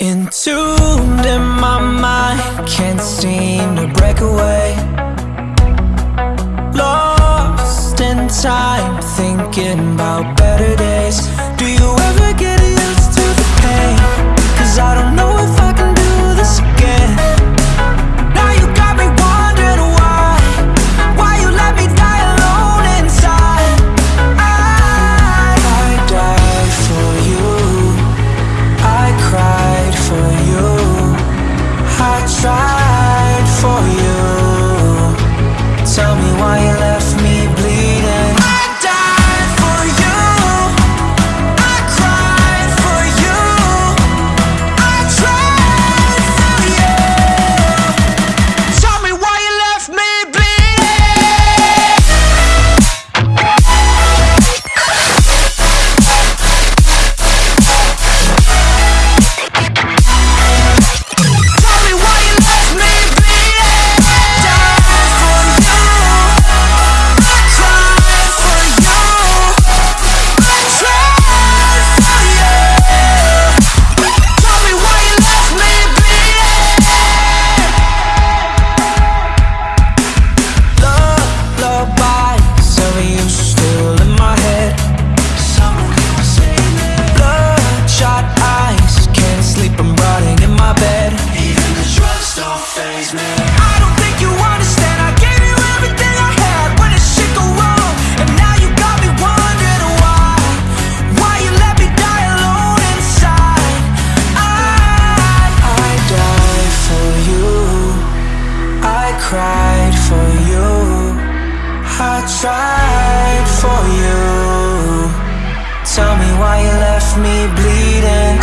Entombed in my mind, can't seem to break away. Lost in time, cried for you. I tried for you. Tell me why you left me bleeding.